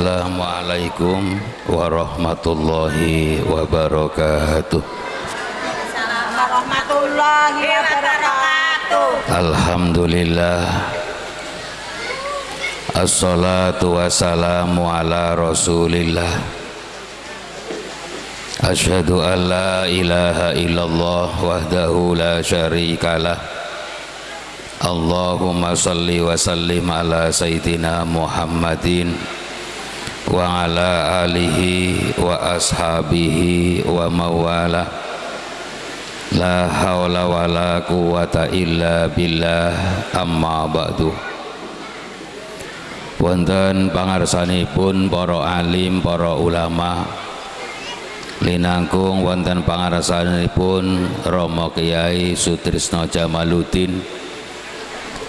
Assalamualaikum warahmatullahi wabarakatuh. Warahmatullahi wabarakatuh. Alhamdulillah. Assalatu wassalamu ala rasulillah. Ashadu an la ilaha illallah wahdahu la syarikalah Allahumma salli wa sallim ala sayyidina Muhammadin wa ala alihi wa ashabihi wa mawala. La hawla wa la quwata illa billah amma ba'du. Wonten pangarsanipun para alim para ulama. Linangkung wonten pangarsanipun Rama Kiai Sutrisno Jamaluddin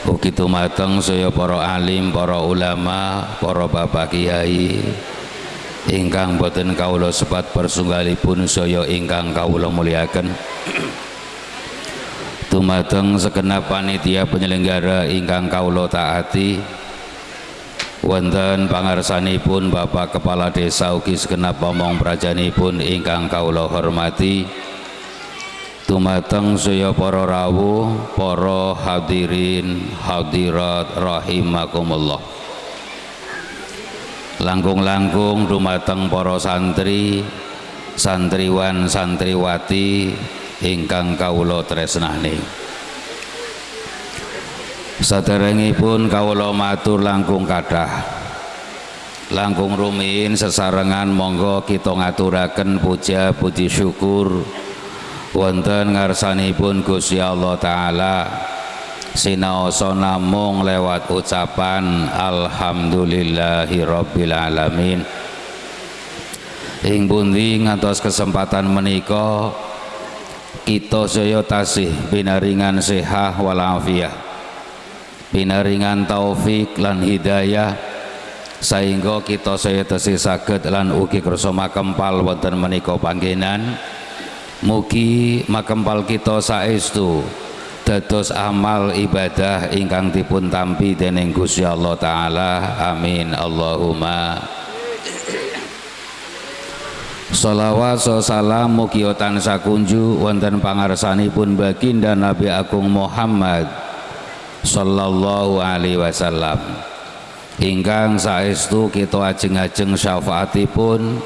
Ugi tumateng saya para alim, para ulama, para bapak kiai. Ingkang boten kawula sepat persunggalipun saya ingkang kawula muliaken. Tumateng segenap panitia penyelenggara ingkang kawula taati. Wonten pangarsanipun Bapak Kepala Desa ugi segenap pomong prajanipun ingkang kawula hormati dumateng saya para rawuh para hadirin hadirat rahimakumullah. Langkung-langkung dumateng para santri santriwan santriwati ingkang kawula tresnani. Saderengipun kawula matur langkung kathah. Langkung rumiyin sesarengan monggo kita ngaturaken puja puji syukur wonten ngarsanipun Gusti Allah taala sinaosa namung lewat ucapan alhamdulillahirabbil alamin. Ing pundi ngantos kesempatan menika kita saya tasih pinaringan sehat walafiat pinaringan taufik lan hidayah sehingga kita saya tasih saged lan ugi kersa makempal wonten menika panggenan Mugi makempal kita saestu dados amal ibadah ingkang dipun tampi dening Gusti Allah taala. Amin. Allahumma Salawat salam mugi tansah kunju wonten pangarsanipun baginda Nabi Agung Muhammad sallallahu alaihi wasallam. Ingkang saestu kita ajeng-ajeng syafaatipun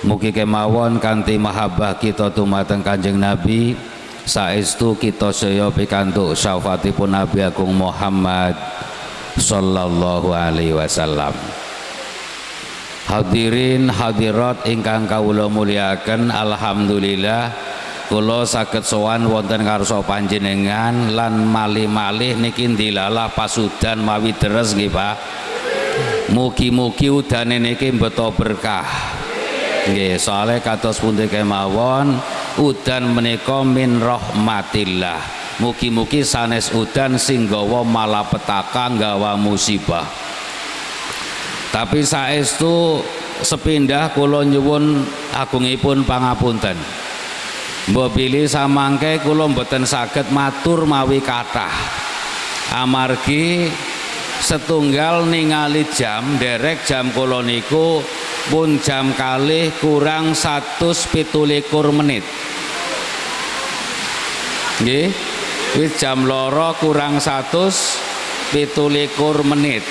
Mugi kemawon kanthi mahabbah kita dumateng Kanjeng Nabi saestu kita saya pikantuk syafaatipun Nabi Agung Muhammad sallallahu alaihi wasallam. Hadirin hadirat ingkang kawula muliaken alhamdulillah kula saged sowan wonten karsa panjenengan lan malih-malih niki ndilalah pasudan mawi deres nggih Pak. Mugi-mugi udane niki beto berkah nggih soalnya kados pundi kemawon udan menika min rahmatillah. Mugi-mugi sanes udan sing gawa malapetaka gawa musibah. Tapi saestu sepindah kula nyuwun agungipun pangapunten. Mbok bilih samangke kula mboten saged matur mawi kathah. Amargi setunggal ningali jam derek jam kula niku pun jam kali kurang satu pitulikur menit. Nggih. Wis jam loro kurang satu pitulikur menit.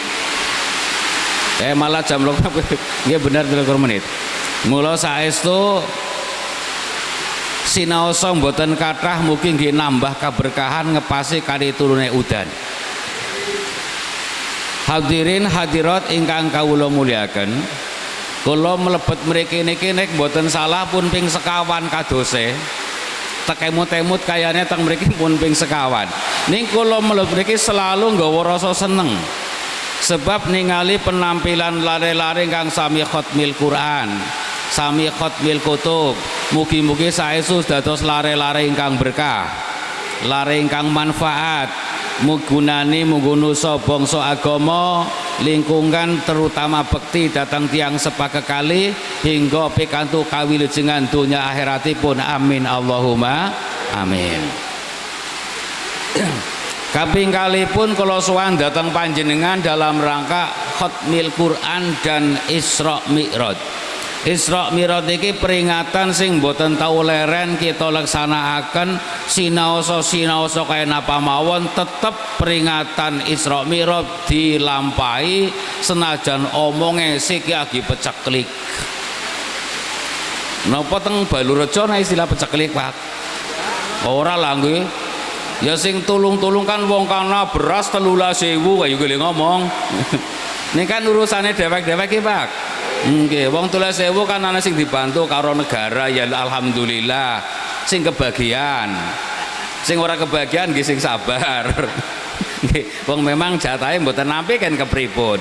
Eh malah jam loro nggih bener pitulikur menit. Mula saestu sinaosa mboten kathah mungkin nggih nambah keberkahan ngepasi kali turune udan. Hadirin hadirat ingkang kawula muliaken kula mlebet mriki niki nek mboten salah pun ping sekawan kadose. Tekemut-temut kayane teng mriki pun ping sekawan. Ning kula mlebet mriki selalu nggawa rasa seneng. Sebab ningali penampilan lare-lare kang sami khotmil Quran sami khotmil kutub. Mugi-mugi saestu dados lare-lare ingkang berkah lare ingkang manfaat mugunani mugunusa bangsa agama lingkungan terutama bekti datang tiang sepakat kali hingga pikantu kawilujengan dunia akhiratipun. Amin Allahumma amin. Kaping kalipun kula sowan datang panjenengan dalam rangka Khatmil Quran dan Isra Mi'raj Isra Mi'raj iki peringatan sing boten tau leren kita laksanakaken sinaosa sinaosa kaya napa mawon tetep peringatan Isra Mi'raj dilampahi senajan omonge siki lagi peceklik napa teng Balurejo ana istilah peceklik Pak? Ora lah nggih. Ya sing tulung-tulung kan wong kana beras telulah sewu kayu gile ngomong. Ini kan urusannya dewek-dewek ya Pak Nggih, wong tulis sewu kan ana sing dibantu karo negara ya alhamdulillah. Sing kebagian. Sing ora kebagian nggih sing sabar. Nggih, wong memang jatahe mboten nampi kan kepripun.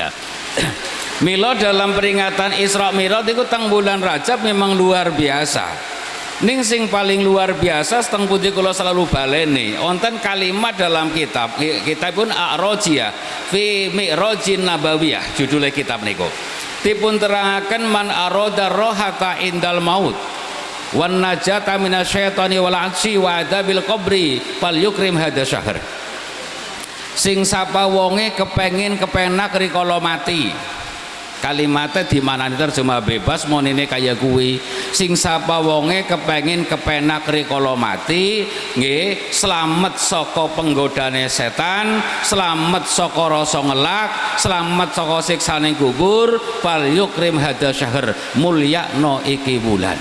Ya. Milo dalam peringatan Isra Mi'raj itu teng bulan Rajab memang luar biasa. Ning sing paling luar biasa seteng putih kula selalu baleni wonten kalimat dalam kitab kitab pun A'rajiyah fi Mi'rajin Nabawiyah judulnya kitab niku. Dipun terangaken man aroda rohata indal maut wan najata minasyaitani wal ansi wa adabil qabri fal yukrim hada syahr. Sing sapa wonge kepengin kepenak rikala mati kalimatnya di mana terjemah bebas mau ini kayak kuwi sing sapa wonge kepengin kepenak rikala mati nggih selamat saka penggodane setan selamat saka rasa ngelak selamat saka siksane kubur fal yukrim hada syahr mulyakno iki bulan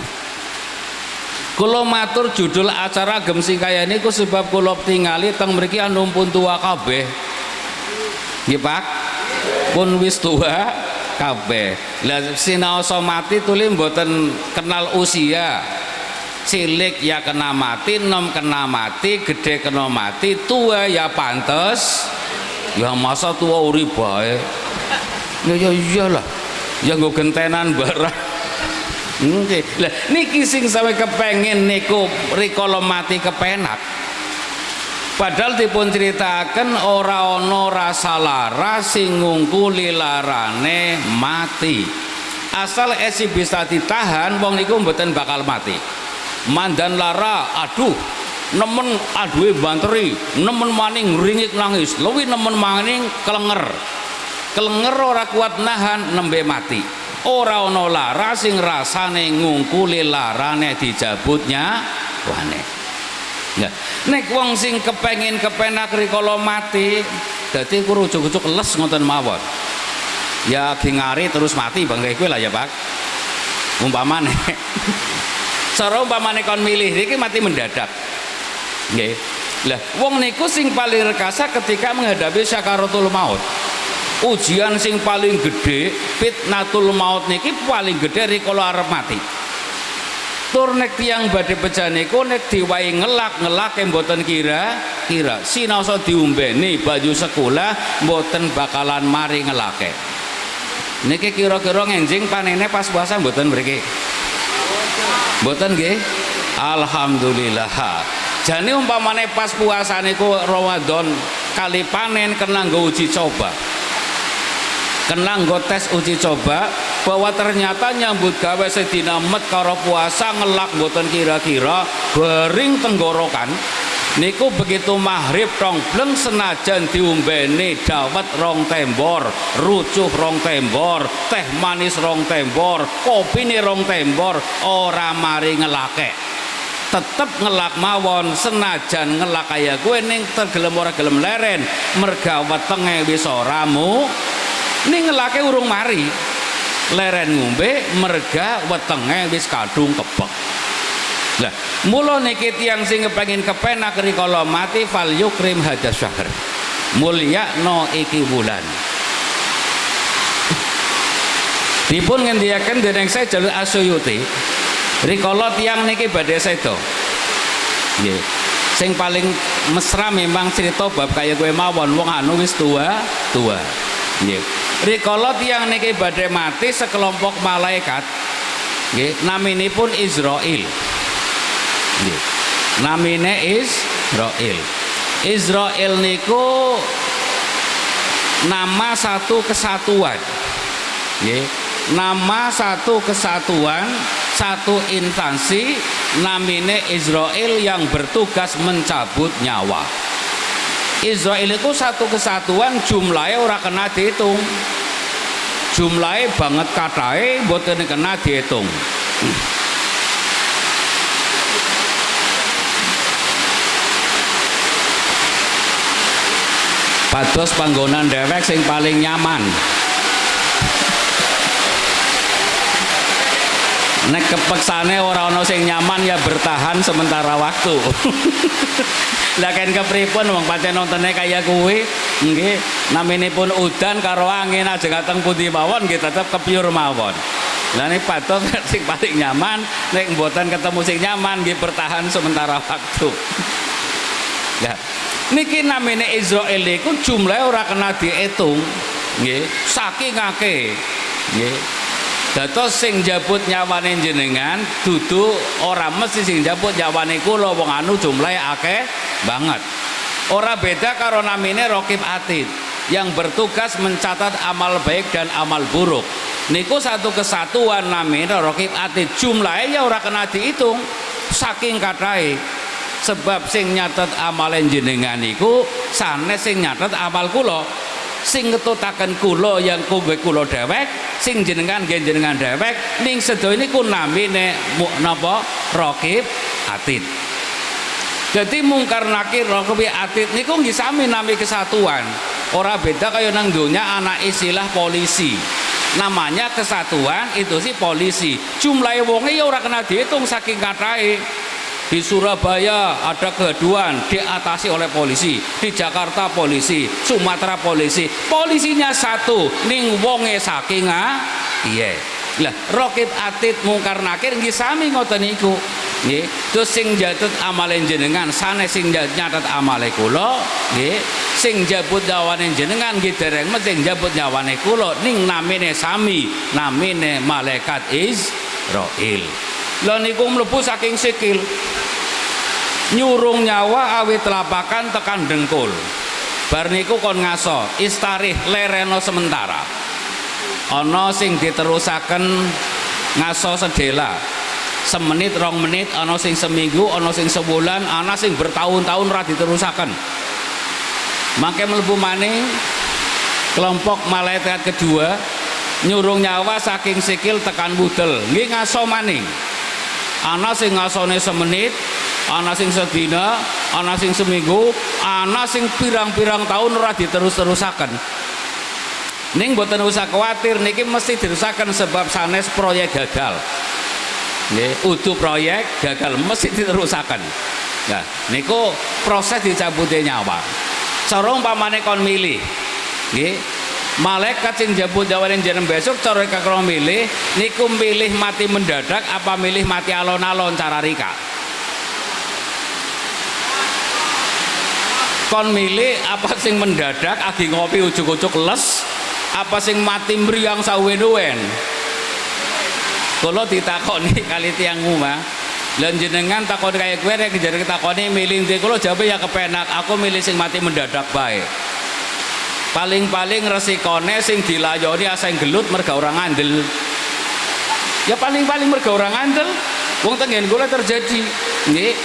Kulo matur judul acara gem sing kaya niku sebab kulo tingali teng mriki anumpun tua kabeh. Nggih Pak. Pun wis tua kabeh. Lah sinaosa mati tuli mboten kenal usia. Cilik ya kena mati nom kena mati gede kena mati tua ya pantes. Ya masa tua uri bae ya ya iyalah. Ya nggo gentenan barang. Nggih. Lah niki sing sampe kepengin niku rikala mati kepenak padahal dipun ceritakan ora ana rasa lara sing ngungkuli larane mati. Asal esi bisa ditahan wong niku mboten bakal mati. Mandan lara aduh nemen aduhe banteri nemen maning ringik nangis. Luwi nemen maning kelenger kelenger ora kuat nahan nembe mati. Ora ana lara sing rasane ngungkuli larane dijabutnya wane Ya. Nek wong sing kepengin kepenak rikala mati, dadi ku ujug-ujug les ngoten mawon. Ya ngari terus mati bangga kowe lah ya, Pak. Umpamane. Cara umpamane kon milih iki mati mendadak. Nggih. Lah wong niku sing paling rekasa ketika menghadapi syakaratul maut. Ujian sing paling gede fitnatul maut niki paling gede rikala arep mati tur nek tiang badhe pecah niku nek diwai ngelak ngelak mboten kira kira. Sinaosa diumbeni baju sekolah mboten bakalan mari ngelake. Niki kira-kira ngenjing panene pas puasa mboten mriki? Mboten nggih? Alhamdulillah. Jane umpamane pas puasa niku Ramadan kali panen kena uji coba kena tes uji coba bahwa ternyata nyambut gawe sedina met karo puasa ngelak mboten kira-kira bering tenggorokan. Niku begitu maghrib bleng senajan diumbeni dawet rong tembor rucuh rong tembor teh manis rong tembor kopi nih rong tembor ora mari ngelake. Tetep ngelak mawon senajan ngelak kaya gue ning tergelem ora gelem leren. Merga wetenge wis ora mu ning ngelake urung mari leren ngombe merga wetenge wis kadung kebek. Lah mula niki tiyang sing kepengin kepenak rikala mati fal yukrim hadza syahr. No iki bulan dipun ngendiaken dening saya jalur asyuyuti rikala tiyang niki badhe sedo. Nggih. Sing paling mesra memang cerita bab kaya gue mawon wong anu wis tua tua. Nggih rikala tiang niki badhe mati sekelompok malaikat nggih naminipun Israel nggih namine Israel Israel niku nama satu kesatuan. Nama satu kesatuan satu instansi namine Israel yang bertugas mencabut nyawa Israel itu satu kesatuan jumlahnya ora kena dihitung. Jumlahnya banget katai buatan kena dihitung. Pados panggonan dewek sing paling nyaman nek kepeksane ora ana sing nyaman ya bertahan sementara waktu. Lah kan kepripun wong pancen nontene kaya kuwi? Nggih naminipun udan karo angin aja kateng pundi mawon nggih tetep kepiur mawon. Lah nek patos sing paling nyaman nek mboten ketemu sing nyaman nggih bertahan sementara waktu. Lah niki namine Israel iku jumlahe ora kena diitung nggih saking akeh nggih dados sing jabut nyawane jenengan dudu ora mesti sing jabut nyawane kula wong anu jumlahe akeh banget. Ora beda karo namine Rokib Atid yang bertugas mencatat amal baik dan amal buruk. Niku satu kesatuan namine Rokib Atid. Jumlahnya ya ora kena dihitung saking kathahé sebab sing nyatet amalen jenengan niku sanes sing nyatet amal kula sing ngetutaken kula yang kowe kula dewek sing jenengan nggih jenengan dewek ning sedaya niku namine napa? Raqib atid. Jadi mungkar nakir raqib atid niku nggih sami nami kesatuan. Ora beda kaya nang donya anak istilah polisi. Namanya kesatuan itu sih polisi. Jumlah wonge ya ora kena dihitung saking katahe di Surabaya ada kegaduan diatasi oleh polisi di Jakarta polisi Sumatera polisi. Polisinya satu ning wonge saking iya. Lah rokit atit mungkar nakir nggih sami ngoten niku. Nggih. Terus sing jatut amalen jenengan sanes sing nyatet amale kula nggih. Sing jabut nyawane jenengan nggih dereng sing jabut nyawane kula ning namine sami namine malaikat Israil lha niku mlebu saking sikil. Nyurung nyawa awit telapakan tekan dengkul. Bar niku kon ngaso istarih lereno sementara. Ana sing diterusaken ngaso sedela. Semenit rong menit ana sing seminggu ana sing sebulan ana sing bertahun-tahun ra diterusaken. Mangke mlebu maning kelompok malaikat kedua nyurung nyawa saking sikil tekan budel. Nggih ngaso maning ana sing ngasone semenit ana sing sedina ana sing seminggu ana sing pirang-pirang tahun ora diterus-terusaken. Ning mboten usah kuatir niki mesti diterusaken sebab sanes proyek gagal. Nggih proyek gagal mesti diterusaken nah niku proses dicabute nyawa. Cara umpamane kon milih nggih malaikat sing jabut jawanin jeneng besok cara kakro milih niku milih mati mendadak apa milih mati alon-alon cara rika? Kon milih apa sing mendadak agi ngopi ujuk-ujuk les apa sing mati meriang sawen-wen? Kalau ditakoni kali tiang rumah dan jenengan takon kayak gue nek jadi takoni milih di kalau jawab ya kepenak. Aku milih sing mati mendadak baik paling-paling resikone sing dilayoni asing gelut merga orang andel ya paling-paling merga orang andel wong tengen gue terjadi. Nih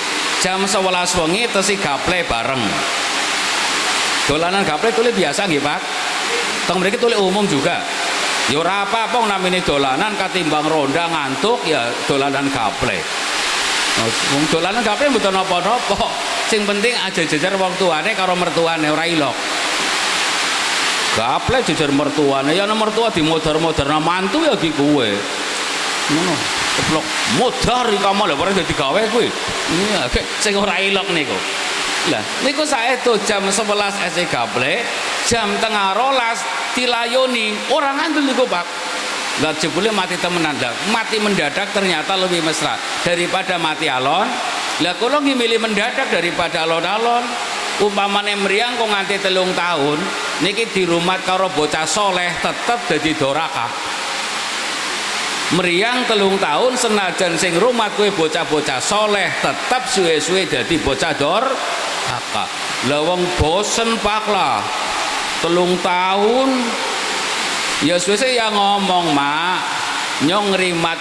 jam 11 wengi tesi gaple bareng. Dolanan gaple tulis biasa nggih Pak. Teng mriki tulis umum juga. Ya apa-apa namine dolanan katimbang ronda ngantuk ya dolanan gaple. Wong dolanan gaple mboten napa-napa sing penting aja jejer wong tuane karo mertuane ora ilok gaple jejer mertuane. Ya mertua di modar-modar mantu ya ki kowe ngono. Keplok modar kamu lho ora dadi gawe kuwi. Iya sing ora ilok niku. Lah niku tuh jam 11 SE gaple jam tengah rolas dilayoni. Orang ngandel niku Pak. Lah jebule mati temenan. Lah mati mendadak ternyata lebih mesra daripada mati alon. Lah kalau milih mendadak daripada alon-alon. Umpamane meriang kok nganti telung tahun niki di rumah karo bocah soleh tetep jadi doraka. Meriang telung tahun senajan sing rumah kue bocah-bocah soleh tetap suwe-suwe jadi bocah dor kakak lawang bosen pak lah. Telung tahun. Ya suwe yang ngomong mak. Nyong rimat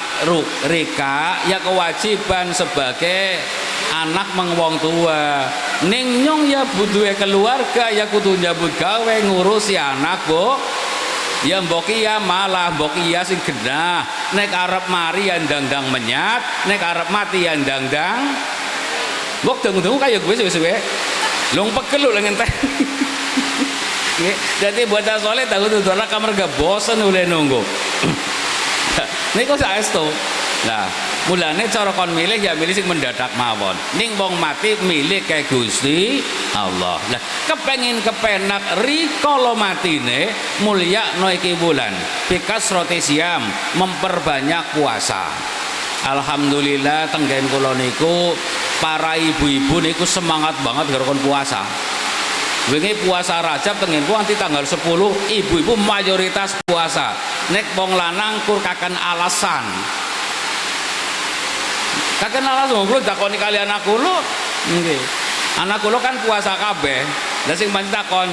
rika ya kewajiban sebagai anak mengwong tua. Ning nyong ya butuhe keluarga ya kudu nyambut gawe ngurusi anak bu. Ya mbok iya malah mbok iya sing genah. Nek arep mari ya ndang-ndang menyat nek arep mati ya ndang-ndang. Mbok dengu-dengu kaya gue suwe-suwe. Long pegel lu lengen teh jadi buat soleh tahu tuh kamar gak bosan oleh nunggu. Ini kok saya nah mulane cara kon milih ya milih sing mendadak mawon. Ning wong mati milih kayak Gusti Allah. Lah kepengin kepenak rikala matine mulia no iki bikas roti siam memperbanyak puasa. Alhamdulillah tenggen kula niku para ibu-ibu niku semangat banget gara puasa. Wingi puasa Rajab tengen ku nanti tanggal 10 ibu-ibu mayoritas puasa. Nek wong lanang kur kakan alasan kakan alasan kulo takoni kali anak kulo nggih anak kulo kan puasa kabeh lah sing pancen takon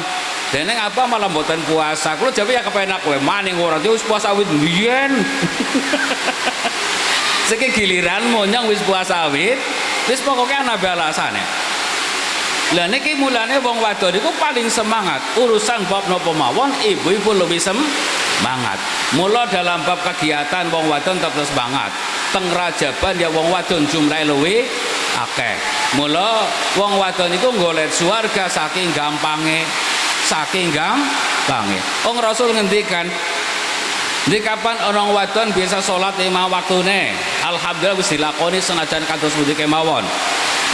Deneng apa malah mboten puasa. Kulo jabe ya kepenak kowe maning ora wis puasa wit biyen. Seki giliran monyong wis puasa wit, wis pokoknya ana alasane lah niki mulane wong wadon niku paling semangat urusan bab napa mawon ibu-ibu lebih semangat mula dalam bab kegiatan wong wadon tetap semangat teng rajaban ya wong wadon jumlahe luwe akeh. Mula wong wadon niku golek suarga saking gampange saking gampange. Wong rasul ngendikan di kapan orang wadon biasa sholat lima waktune? Alhamdulillah wis dilakoni senajan kados pundi kemawon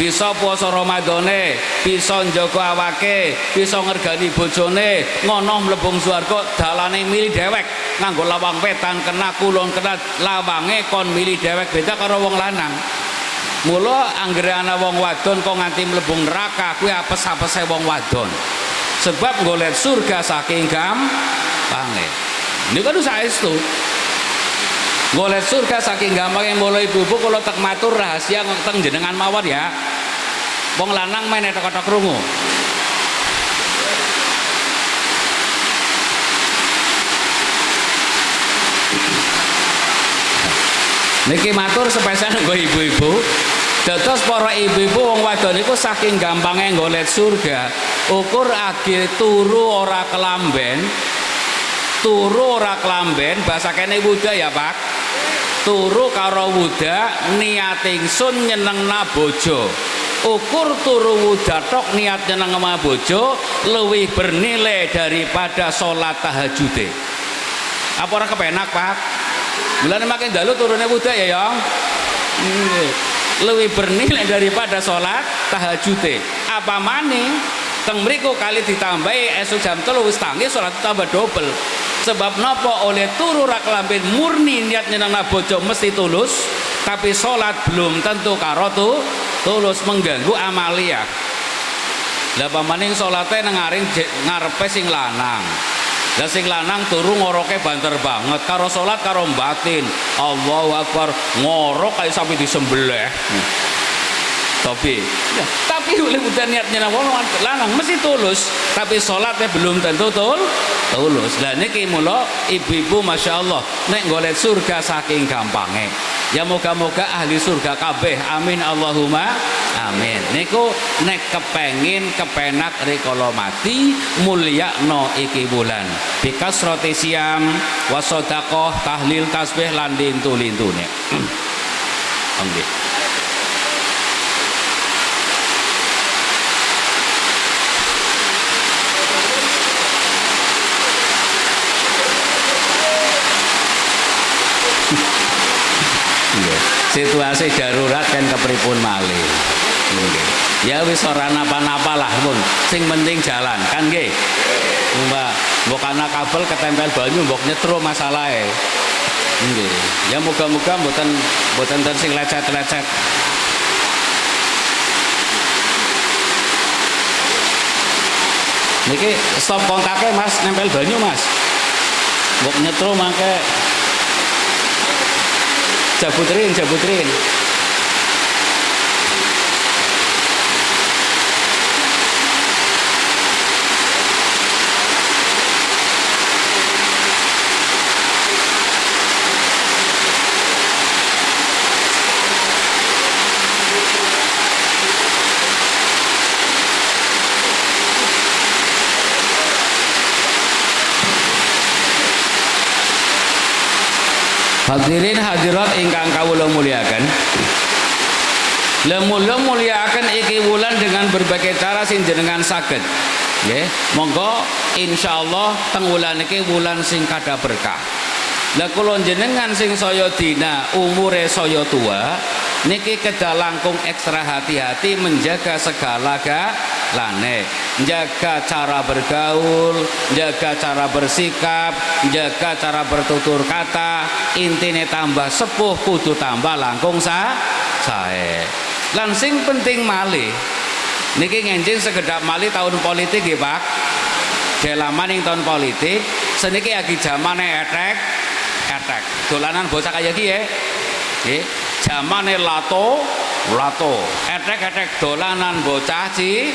bisa puasa Ramadane bisa njaga awake bisa ngergani bojone ngono mlebung swarga dalane milih dewek nganggo lawang wetan kena kulon kena lawange kon milih dewek beda karo wong lanang. Mula anggere ana wong wadon kok nganti mlebung neraka kuwi apes-apese wong wadon. Sebab golek surga saking gampange niku kan saestu golek surga saking gampang yang mulai ibu-ibu kalau tak matur rahasia teng jenengan mawon ya. Wong lanang main tok-tok krungu niki matur spesial nggo ibu-ibu. Dados para ibu-ibu wong wadon iku saking gampangnya golek surga. Ukur agi turu ora kelamben turu ora kelamben bahasa kene wuda ya Pak. Turu karo wuda niat ingsun nyenengna bojo ukur turu wuda tok niat nyenengna bojo lebih bernilai daripada sholat tahajud apa orang kepenak pak? Bulan makin dalu turunnya wuda ya yang lebih bernilai daripada sholat tahajud apa maning teng mriku kali ditambahi esok jam telu wis tangi salat tambah double sebab nopo oleh turu rak lampin murni niat nyenang bojo mesti tulus tapi sholat belum tentu karotu tulus mengganggu amalia lah pamaning sholatnya ngarepe sing lanang. Lah sing lanang turu ngoroke banter banget karo sholat karo batin. Allahu Akbar ngorok kayak sampai disembelih. Tapi ya, tapi oleh udah niatnya wong lanang mesti tulus. Tapi sholatnya belum tentu tul tulus. Dan ini mula ibu-ibu masya Allah nek golek surga saking gampangnya ya moga-moga ahli surga kabeh. Amin Allahumma amin. Niku nek kepengin kepenak rikala mati mulia no iki bulan. Bikas roti siam wasodakoh tahlil tasbih landin tulintune Oke. situasi darurat kan kepripun malih. Ya wis ora napa-napa lah pun sing penting jalan. Kan nggih? Mbak mbok kabel ketempel banyu mbok nyetro masalahe. Nggih. Ya muga-muga mboten mboten sing lecet-lecet. Niki stop kontaknya mas. Nempel banyu mas. Mbok nyetro mangke jabutrin jabutrin Hadirin hadirat ingkang kawula muliakan. Lemula muliakan iki wulan dengan berbagai cara sing jenengan saged. Nggih, monggo insyaallah teng wulan iki wulan sing kada berkah. Lah jenengan sing saya dina umure saya tua niki kedah langkung ekstra hati-hati menjaga segala galane jaga cara bergaul jaga cara bersikap jaga cara bertutur kata. Intine tambah sepuh kudu tambah langkung sa sae. Lan sing penting malih. Niki ngenjing sekedap malih tahun politik ya Pak. Dalaman ing tahun politik. Seniki lagi zamane etek etek dolanan bocah kaya iki ya. Zamane lato lato. Etek-etek dolanan bocah ci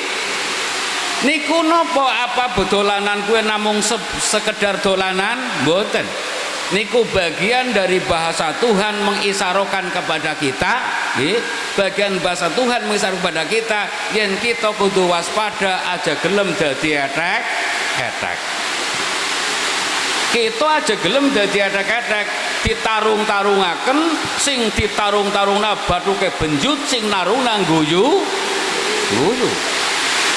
niku napa apa bedolanan kue namung se sekedar dolanan? Mboten. Niku bagian dari bahasa Tuhan mengisarokan kepada kita nggih. Bagian bahasa Tuhan mengisarokan kepada kita yen kita kudu waspada aja gelem dadi etek etek kita aja gelem dadi etek-etek ditarung-tarungaken sing ditarung-tarungna bathuke benjut sing naruna guyu. Guyu.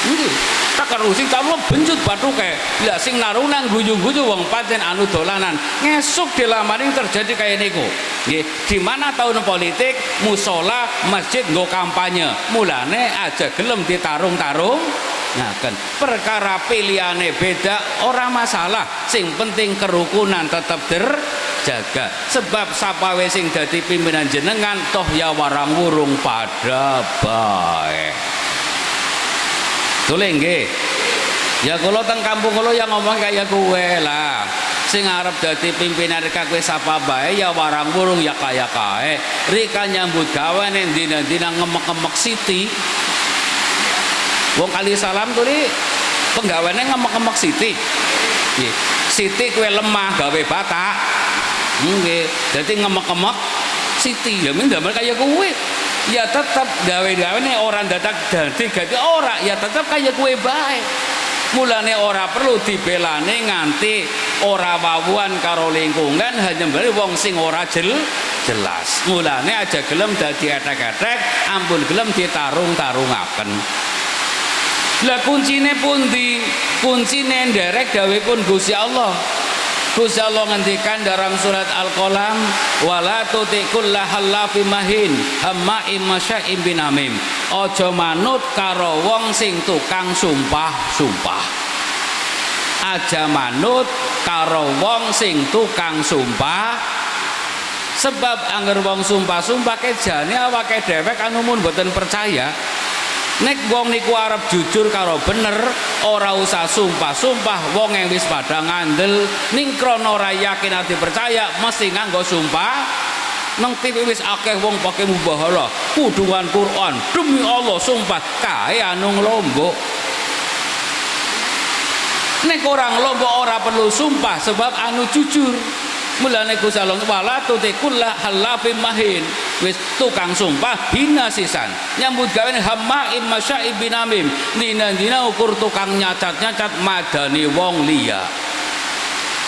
Nggih takar sing tamu benjut bathuke lah sing naruna guyu-guyu wong pancen anu dolanan. Ngesuk dilamaring terjadi kayak niku nggih di mana tahun politik musola masjid nggo kampanye? Mulane aja gelem ditarung-tarung. Ngaken perkara pilihane beda orang masalah. Sing penting kerukunan tetap terjaga. Sebab sapawe sing dadi pimpinan jenengan toh ya warang wurung pada baik Tule nggih. Ya kula teng kampung kula yang ngomong kayak kowe lah. Sing arep dadi pimpinan reka kowe sapa bae ya warang burung ya kaya kae. Rika nyambut gawe ning dina-dina ngemek-ngemek siti. Wong kali salam tuli penggaweane ngemek-ngemek siti. Nggih. Siti kowe lemah gawe batak. Nggih. Dadi ngemek-ngemek siti. Ya ming damel kaya kowe. Ya tetap gawe-gawe nih orang datang dadi ganti ora. Ya tetap kayak kue baik mulane ora perlu dibelane nganti ora wawuan karo lingkungan hanya beli wong sing ora jel jelas. Mulane aja gelem dadi etek-etek ampun gelem ditarung-tarungaken. Lah kuncine pundi? Kuncine nderek gawe pun Gusti Allah Gusti Allah ngendikan dalam surat Al-Qalam wala tutikul lahallafi mahin hamma'im masya'im binamim. Aja manut karo wong sing tukang sumpah-sumpah aja manut karo wong sing tukang sumpah. Sebab angger wong sumpah-sumpah kejane awake dhewek anu mun boten percaya nek wong niku arep jujur karo bener ora usah sumpah-sumpah wong yang wis pada ngandel ning krana ora yakin ati percaya mesti nganggo sumpah. Nang TV wis akeh wong pakai mubahala kudungan Quran demi Allah sumpah kae anu nglombok nek orang lombok ora perlu sumpah sebab anu jujur mulane Gusti Allah wala tutikulla halafim mahin. Wis tukang sumpah hina sisan. Nyambut gawe hammaim masyaib binamim. Dina-dina ukur tukang nyacat-nyacat madani wong liya.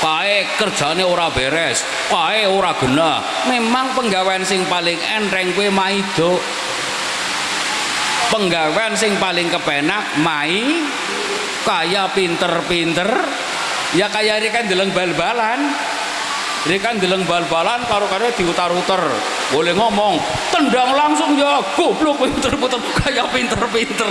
Kae kerjane ora beres kae ora gena memang penggawean sing paling enteng kowe maido penggawean sing paling kepenak mai. Kaya pinter-pinter. Ya kaya ini kan deleng bal-balan ini kan deleng bal-balan karo-karo diutar-utar. Boleh ngomong tendang langsung ya goblok pinter-pinter. Kayak pinter-pinter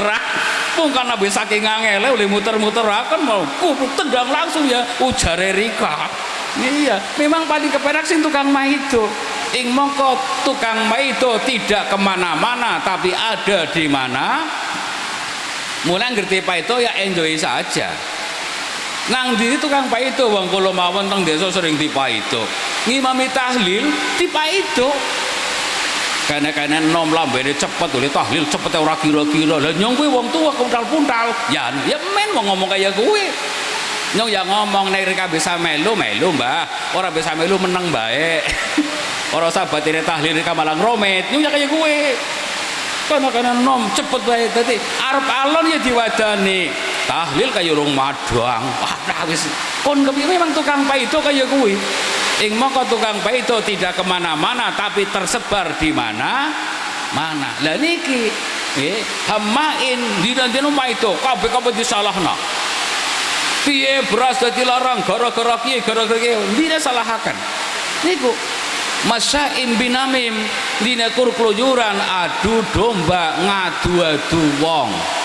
bukan nabi saking ngangele boleh muter-muter akan mau goblok tendang langsung ya ujare Rika. Iya memang paling kepenak sih tukang maido. Ing mongko tukang maido tidak ke mana-mana tapi ada di mana. Mulai ngerti pak itu ya enjoy saja nang di tukang itu wong kula mawon teng desa sering dipaido. Ngimami tahlil dipaido. Karena-karena nom lambene cepet oleh tahlil cepet ora kira-kira. Lah nyong kuwi wong tua kuntal-kuntal ya ya men mau ngomong kayak gue nyong ya ngomong nek reka bisa melu melu mbah. Ora bisa melu meneng baik ora sahabat ini tahlil reka malang romet. Nyong ya kayak gue karena-karena nom cepet baik tadi arep alon ya diwadani tahlil kayak urung madang. Wah wis. Kon kepiye memang tukang itu kayak kuwi? Ing mongko tukang baido tidak ke mana-mana tapi tersebar di mana? Mana? Lah niki nggih hamain dina-dina maido kabeh-kabeh disalahna. Piye beras dadi larang gara-gara kiye gara-gara kiye dina salahaken? Niku masyaim binamim dina kur keluyuran adu domba ngadu-adu wong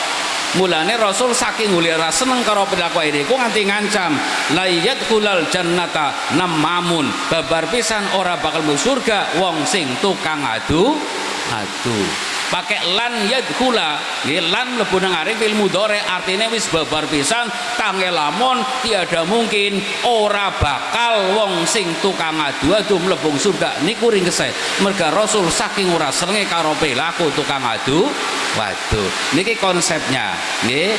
mulane rasul saking ulira seneng karo perilaku ini. Ku nganti ngancam layat kulal jannata namamun babar pisan ora bakal mlebu surga wong sing tukang adu adu pakai lan yadkhula. Nggih lan mlebu nang arep artinya wis babar pisan tangelamun tiada mungkin ora bakal wong sing tukang adu-adu mlebu surga niku ring keseh merga rasul saking ora senenge karo perilaku tukang adu waduh niki konsepnya. Nggih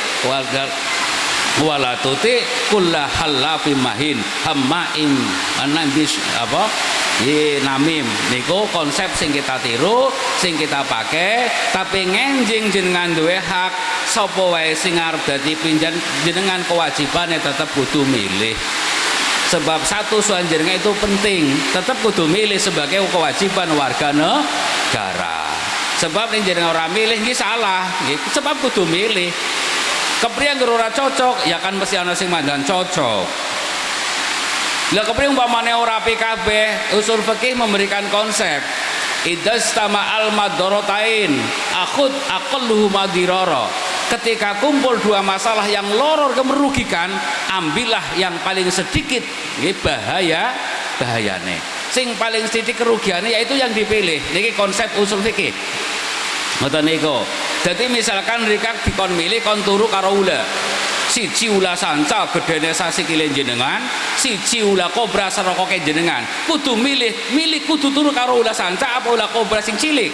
wala tuti kulla halafi mahin hammain anandis apa Ye namim niku konsep sing kita tiru, sing kita pakai, tapi ngenjing jenengan duwe hak sapa wae sing arep dadi pinjan jenengan kewajibannya tetap kudu milih. Sebab satu soal jenengan itu penting, tetap kudu milih sebagai kewajiban warga negara. Sebab ning jenengan ora milih iki salah, nggih. Sebab kudu milih. Kepriye ora cocok, ya kan mesti ana sing mandan cocok. Lah kepriye umpamane ora PKB, usul fikih memberikan konsep. Idastama al madorotain akhud aqalluhu madirara ketika kumpul dua masalah yang loror kemerugikan ambillah yang paling sedikit. Ini bahaya bahayane. Sing paling sedikit kerugiannya yaitu yang dipilih. Ini konsep usul fikih ngoten niku. Jadi misalkan mereka dikon milih kon turu karo ula. Siji ula sanca gedene sasikile jenengan siji ula kobra serokoke jenengan kudu milih milih kudu turu karo ula sanca apa ula kobra sing cilik?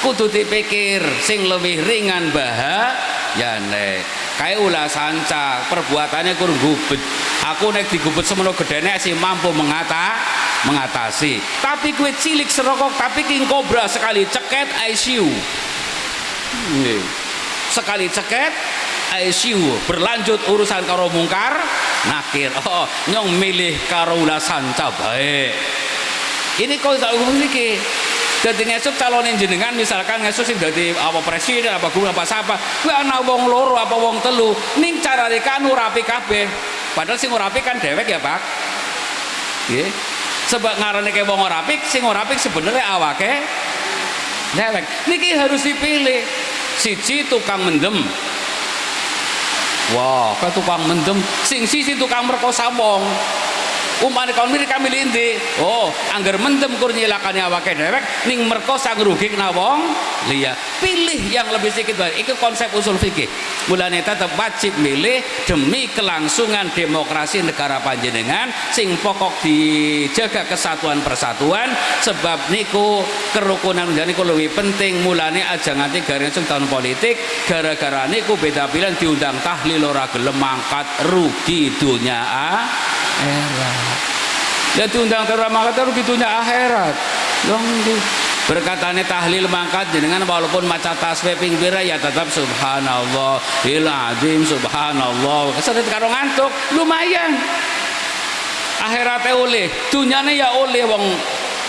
Kudu dipikir sing lebih ringan bahayane kae ula sanca perbuatannya kurang gubet. Aku nek digubet semono gedene sih mampu mengata mengatasi. Tapi kue cilik serokok tapi king kobra sekali ceket ICU sekali ceket ICU berlanjut urusan karo mungkar nakir. Oh nyong milih karo ulasan baik. Ini kau tak iki jadi ngesuk calonin jenengan misalkan ngesuk sing dadi apa presiden apa guru apa siapa. Kuwi ana wong loro apa wong telu. Ning cara kanu rapi kabeh. Padahal sing rapi kan dewek ya Pak. Sebab ngarane ke wong rapi sing sebenarnya awake dewek niki harus dipilih. Siji tukang mendem. Wah, wow, tukang mendem. Sing sisi tukang merkosa wong. Umpane kon mirip kami lindi. Oh, angger mendem kur nyilakane awake dhewek ning merkosa ngrugikna wong liya. Pilih yang lebih sedikit baik. Itu konsep usul fikih. Mulane tetap wajib milih demi kelangsungan demokrasi negara panjenengan sing pokok dijaga kesatuan persatuan sebab niku kerukunan niku lebih penting mulane aja nganti garing tahun politik gara-gara niku beda pilihan diundang tahlil ora gelem mangkat rugi dunia akhirat ya diundang terus mangkat rugi dunia akhirat dong berkatane tahlil mangkat jenengan walaupun maca tasbih ping pira ya tetap subhanallah il azim subhanallah. Kesedet karo ngantuk lumayan. Akhiratnya oleh dunyane ya oleh wong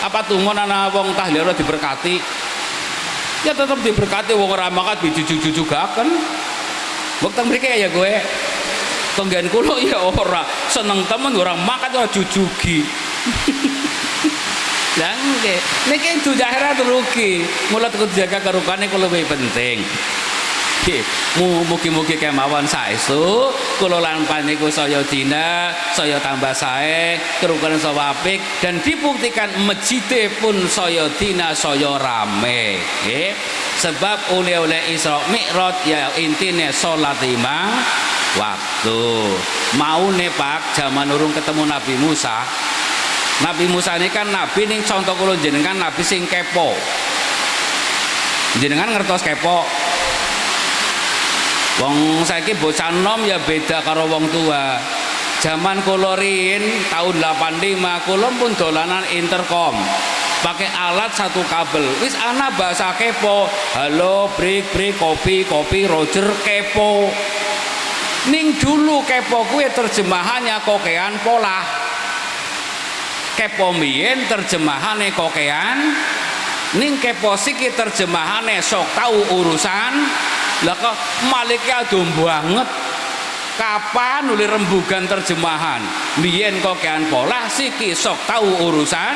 apa tuh ana wong tahlil diberkati. Ya tetap diberkati wong ora mangkat dijujuk kan waktu mereka ya gue tonggan kulo ya ora. Seneng temen orang makan ora jujugi. Lah nggih. Niki dunya akhirat rugi. Mula kudu jaga karupane kulo lebih penting mugi-mugi kemawon saestu kula lan paniku saya dina saya tambah sae kerukunan saya apik dan dibuktikan masjid pun saya dina saya rame. Nggih. Sebab oleh-oleh Isra Mi'raj ya intine salat lima waktu. Mau nih Pak zaman urung ketemu Nabi Musa. Nabi Musa ini kan Nabi nih contoh kulo jenengan Nabi sing kepo. Jenengan ngertos kepo Wong saiki bocah nom ya beda karo wong tua. Zaman kula tahun 85 kula pun dolanan intercom. Pakai alat satu kabel. Wis ana bahasa kepo. Halo, break, break, kopi, kopi, Roger kepo. Ning dulu kepo kuwi terjemahannya kokean pola. kepo mbiyen terjemahane kokean ning kepo siki terjemahane sok tahu urusan lah kok malike adum banget. Kapan nuli rembugan terjemahan? Biyen kokean pola siki sok tahu urusan?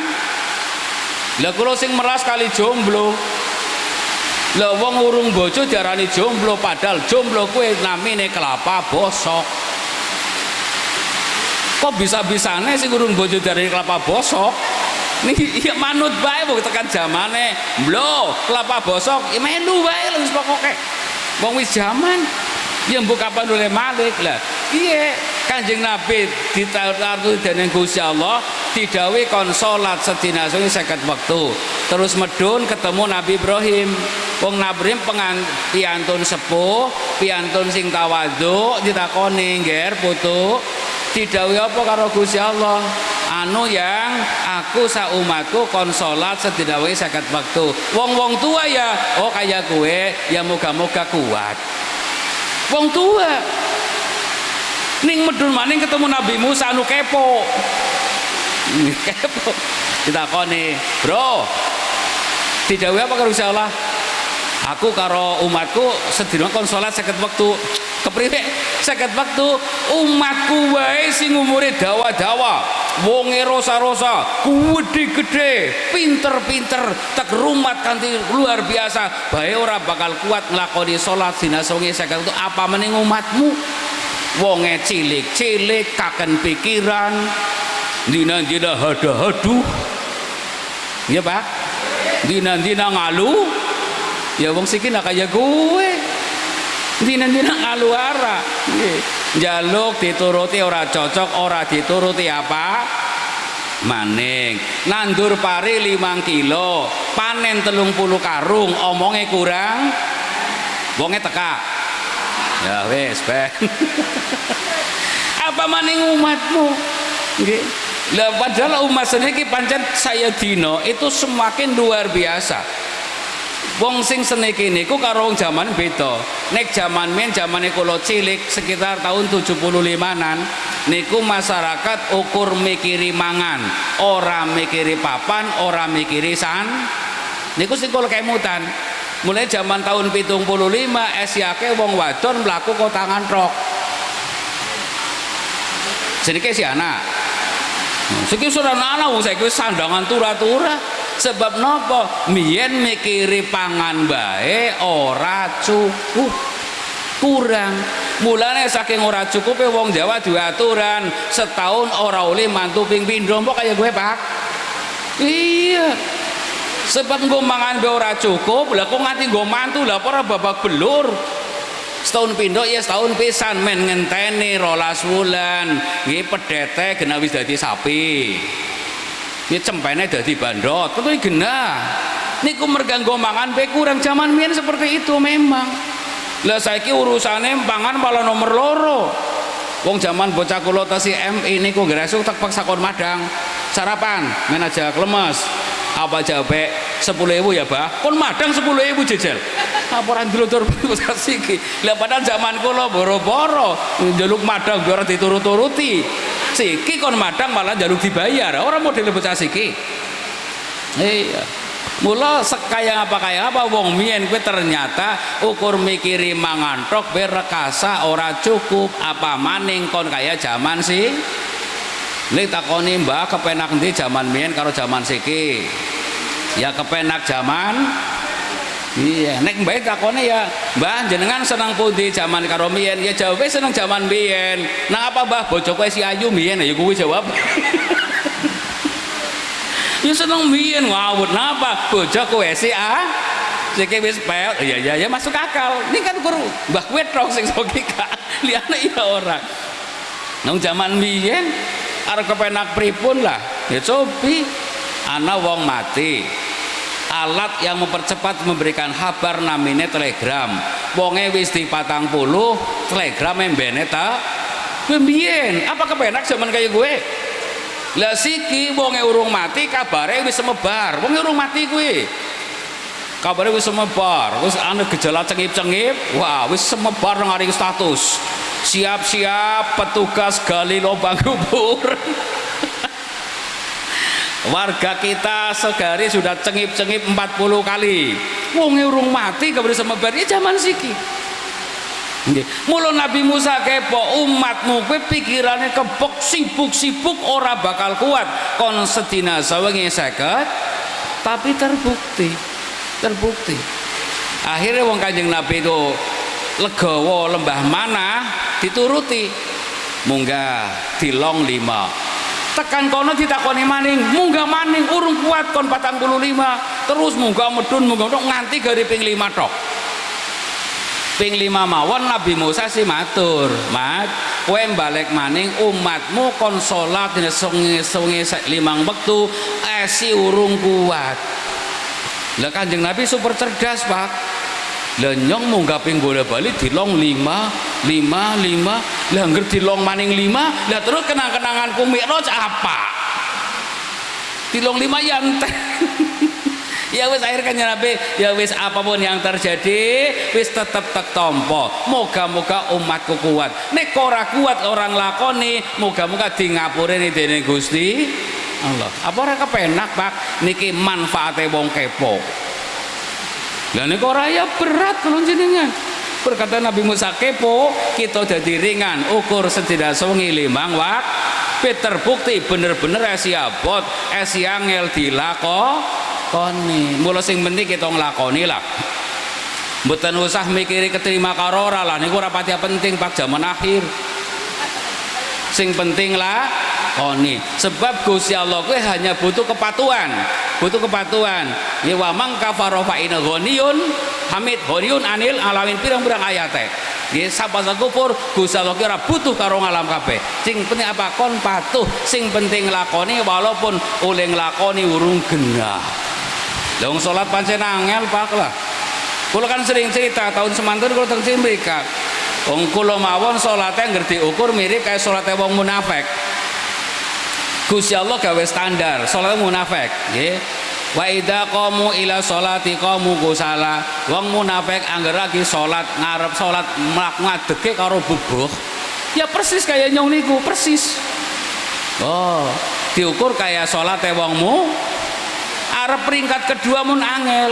Lah kula sing meras kali jomblo. Lah wong urung bojo diarani jomblo padahal jomblo kuwi namine kelapa bosok. Kok bisa-bisane sing urung bojo dari kelapa bosok? Nih ya manut bae wong tekan zamane blo kelapa bosok ya melu bae wis pokoke wong wis zaman ya mbok kapan oleh malik? Lah iya kanjeng nabi ditaruh dening Gusti Allah didawi kon salat sedina sungi seket waktu terus medun ketemu Nabi Ibrahim. Wong Nabi pengan piantun sepuh piantun sing tawadhu ditakoni ngger putu didawi apa karo Gusti Allah? Anu yang aku saumatku kon salat sedina seket waktu. Wong-wong tua ya oh kayak gue ya moga-moga kuat. Wong tua. Ning medun maning ketemu Nabi Musa anu kepo. Kepo. Ditakoni bro didawi apa karo Gusti Allah aku karo umatku sedina kon salat seket waktu kepriwe seket waktu umatku wae sing umure dawa-dawa. Wonge rosa-rosa gede-gede pinter-pinter tek rumat kanthi luar biasa. Bae ora bakal kuat nglakoni salat dina seket waktu apa mening umatmu? Wonge cilik-cilik kaken pikiran dina-dina hada-hadu. Ya Pak? Dina-dina ngalu ya wong siki nak kaya gue dina-dina ngalu ara jaluk dituruti ora cocok ora dituruti apa? Maning. Nandur pari 5 kilo panen telung puluh karung omongnya kurang wongnya teka ya wes be apa maning umatmu? Nggih. Lah padahal umat sendiri pancen saya dino itu semakin luar biasa wong sing seniki niku karo wong jaman beda. Nek jaman men jamane kula cilik sekitar tahun 75-an niku masyarakat ukur mikiri mangan. Ora mikiri papan ora mikiri san niku sing kula kemutan mulai zaman tahun pitung puluh lima esyake wong wadon mlaku kok tangan rok sedikit si anak. Siki sudah anak wong saiki sandangan tura-tura. Sebab nopo? Mien mikiri pangan bae ora cukup. Kurang. Mulane saking ora cukup wong Jawa dua aturan, setahun ora oleh mantu ping pindho kaya gue, Pak. Iya. Sebab nggo mangan bae ora cukup, lah kok nganti nggo mantu lah ora babak belur setahun pindo ya setahun pisan men ngenteni rolas wulan nggih pedete genah wis dadi sapi ya cempene dadi bandot tentu genah. Niku merganggo mangan be kurang. Zaman mien seperti itu memang. Lah saiki urusane pangan malah nomor loro. Wong zaman bocah kula tasi MI niku gresuk tak paksa kon madang. Sarapan men aja klemes. Apa sepuluh ribu ya bah kon madang sepuluh ribu jejel apa orang dulur siki lah padahal zaman kula boro-boro. Jaluk madang biar diturut-turuti siki kon madang malah jaluk dibayar. Orang model bocah siki. Iya. Mula sekaya apa kaya apa wong mien kuwi ternyata ukur mikiri mangan tok berekasa ora cukup. Apa maning kon kaya zaman sih Nek takoni mbak kepenak ndi zaman mien karo zaman siki. Ya kepenak zaman Iya, nek mbak takone ya, Mbah jenengan senang pundi zaman karo mien? Ya jawabnya seneng zaman mien. Nang apa Mbah bojo kowe si ayu mien ya kuwi jawab. ya seneng mien ngawut napa? Bojo kowe si a Siki wis pel, iya iya ya masuk akal. Ini kan guru Mbah kowe tok sing logika. Liyane ya ora. Nang zaman mien arep kepenak pripun lah ya cobi ana wong mati alat yang mempercepat memberikan kabar namine telegram. Wonge wis di patang puluh telegram embene ta? Pembien apa kepenak zaman kayak gue lah siki wonge urung mati kabare wis semebar. Wonge urung mati gue kabare wis semebar. Wis ana gejala cengip-cengip. Wah wis semebar nang status. Siap-siap petugas gali lubang kubur warga kita segari sudah cengip-cengip 40 kali. Wong urung mati kemudian semebar ya zaman siki. Mula Nabi Musa kepo umatmu kowe pikirane kebok sibuk-sibuk ora bakal kuat. Kon sedina sawengi seket. Tapi terbukti terbukti. Akhirnya wong kanjeng Nabi itu legowo lembah mana dituruti. Munggah dilong lima tekan kono ditakoni maning. Munggah maning urung kuat kon patang puluh lima. Terus munggah medun munggah nganti gari ping lima tok. Ping lima mawon Nabi Musa si matur. Mat kowe balik maning umatmu kon salat sungi-sungi limang wektu esi urung kuat. Lah kanjeng Nabi super cerdas pak lah nyong munggah ping bola balik dilong lima lima lima. Lah ngerti dilong maning lima lah terus kenang-kenangan kumik apa? Dilong lima yanten ya wis akhir kan Nabi ya wis apa pun yang terjadi wis tetep tek tompo. Moga-moga umatku kuat. Nek ora kuat orang lakoni. Moga-moga di ngapure nih dening Gusti Allah. Apa ora kepenak Pak? Niki manfaate wong kepo lah nek ora ya berat kalau jenengan. Berkata Nabi Musa kepo kita jadi ringan ukur setidak sewengi limang wak terbukti bener-bener esi abot esi angel dilako nglakoni mula sing penting kita nglakoni lah. Mboten usah mikiri keterima karo ora lah niku ora pati penting pak zaman akhir. Sing penting lah koni sebab Gusti Allah kuwi hanya butuh kepatuhan butuh kepatuhan ya wa mang kafara fa ghaniyun hamid ghaniyun anil alawin pirang-pirang ayate ya sapa kufur Gusti Allah kira butuh karo ngalam kabeh sing penting apa kon patuh sing penting lakoni walaupun oleh nglakoni urung genah Dong sholat pancen angel pak lah. Kulo kan sering cerita tahun semanten kulo teng mereka. Wong kulo mawon sholatnya ngerti ukur mirip kayak sholatnya wong munafik. Gusti Allah gawe standar sholatnya munafik, nggih. Wa idza qamu ila sholati qamu kusala. Wong munafik angger lagi sholat ngarep sholat ngadeke karo bubuh. Ya persis kayak nyong niku, persis. Oh, diukur kayak sholatnya wongmu arep peringkat kedua mun angel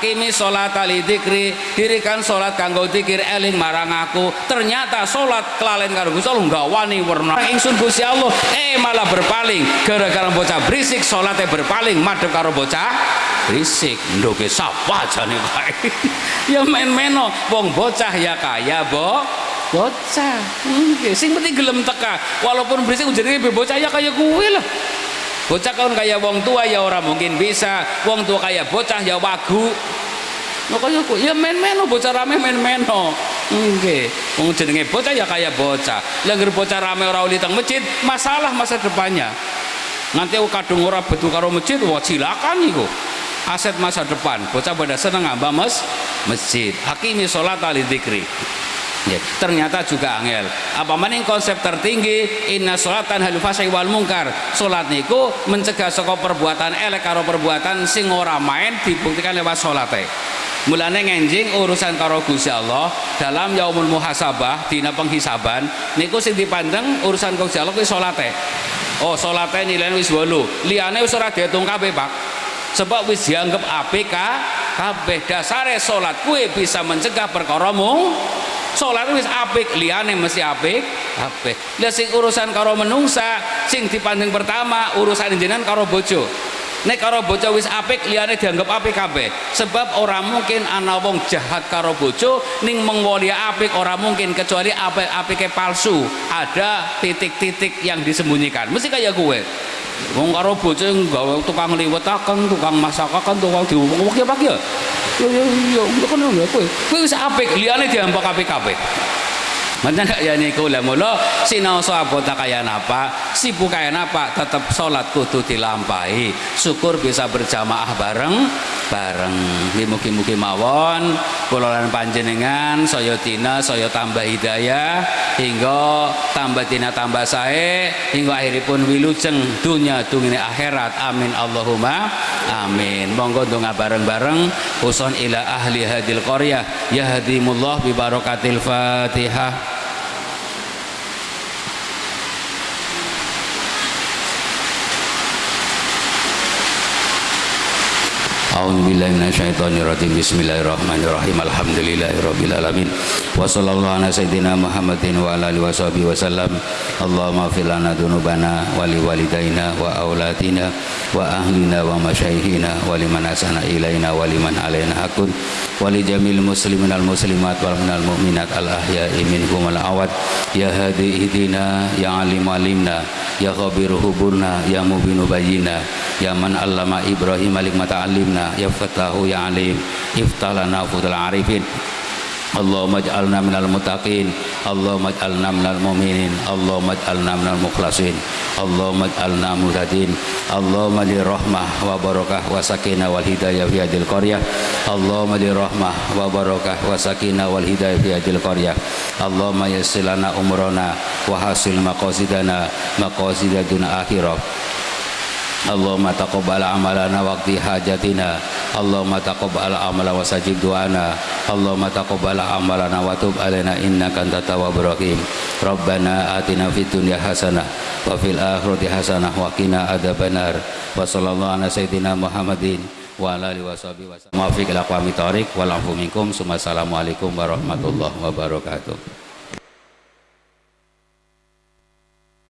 akimi sholat ali dikri dirikan sholat kanggo dikir eling marang aku. Ternyata sholat kelalen karo Gusti Allah enggak wani warna ingsun Gusti Allah eh malah berpaling. Gara-gara bocah berisik sholatnya berpaling. Madhep karo bocah berisik. Ndoke sapa jane kae ya men-meno wong bocah ya kaya bo. Bocah. Nggih sing penting gelem teka. Walaupun berisik jenenge bocah ya kaya kuwe lah bocah kan kayak wong tua ya orang mungkin bisa. Wong tua kayak bocah ya wagu. Makanya aku ya men-men bocah rame men-men Oke, wong jenenge bocah ya kayak bocah. Langgar bocah rame orang uli teng masjid masalah masa depannya. Nanti kadung ora betul karo masjid wah silakan iku. Aset masa depan bocah pada seneng ngambah mes masjid. Hakimi sholat ali dikri Ya, ternyata juga angel. Apa maning konsep tertinggi inna sholatan halu fasai wal mungkar. Salat niku mencegah saka perbuatan elek karo perbuatan sing ora main dibuktikan lewat salate. Mulane ngenjing urusan karo Gusti Allah dalam yaumul muhasabah dina penghisaban niku sing dipandang urusan Gusti Allah kuwi salate. Oh, salate nilai wis 8. Liyane wis ora diitung kabeh, Pak. Sebab wis dianggap APK kabeh dasare salat kuwi bisa mencegah perkara mung Salat wis apik, liyane mesti apik, apik. Lah sing urusan karo menungsa, sing dipandang pertama urusan jenengan karo bojo. Nek karo bocah wis apik liyane dianggap apik kabeh. Sebab orang mungkin ana wong jahat karo bojo ning mengwoli apik ora mungkin kecuali apik-apike palsu. Ada titik-titik yang disembunyikan. Mesti kayak gue. Wong karo bojo gawe tukang liwetaken, tukang masakaken, tukang diwong ya Pak ya. Yo ngono kowe. Kowe wis apik, liyane diambak apik gak ya niku lah mula sinau sahabat kaya napa, sibuk kaya napa, tetap sholat kudu dilampahi. Syukur bisa berjamaah bareng bareng. Mugi-mugi mawon kula panjenengan saya dina saya tambah hidayah hingga tambah dina tambah sae hingga akhiripun wilujeng dunya dungine akhirat. Amin Allahumma amin. Monggo donga bareng-bareng uson ila ahli hadil qaryah yahdimullah bi barakatil Fatihah. A'udzu billahi minasyaitonir rajim. Bismillahirrahmanirrahim. Alhamdulillahirabbil alamin. Wa sallallahu ala sayyidina Muhammadin wa ala alihi washabihi wasallam. Allahumma fir lana dzunubana wa li walidaina wa auladina wa ahlina wa masyayikhina wa liman asana ilaina wa liman alaina hakun wa li jamil muslimin al muslimat wal minal mu'minat al ahya'i minhum al awad ya hadi idina ya alim alimna ya khabir huburna ya mubinu bayyina ya man allama ibrahim alik mata alimna fudul arifin. Allahumma ij'alna minal muttaqin Allahumma ij'alna minal mu'minin Allahumma ij'alna minal mukhlasin Allahumma ij'alna muhtadin Allahumma li rahmah wa barakah wa sakinah fi hadil qaryah Allahumma li rahmah wa barakah wa fi hadil qaryah Allahumma yassir lana umrana wa hasil maqasidana akhirah Allahumma taqabbal amalana waqti hajatina Allahumma taqabbal amala wa sajib du'ana Allahumma taqabbal amalana wa tub alaina innaka antat tawwabur rahim Rabbana atina fid dunya hasanah wa fil akhirati hasanah wa qina adzabannar wa sallallahu ala sayyidina Muhammadin wa ala alihi washabihi wasallam. Muwafiq ila aqwamit thoriq wal afu minkum. Warahmatullahi wabarakatuh.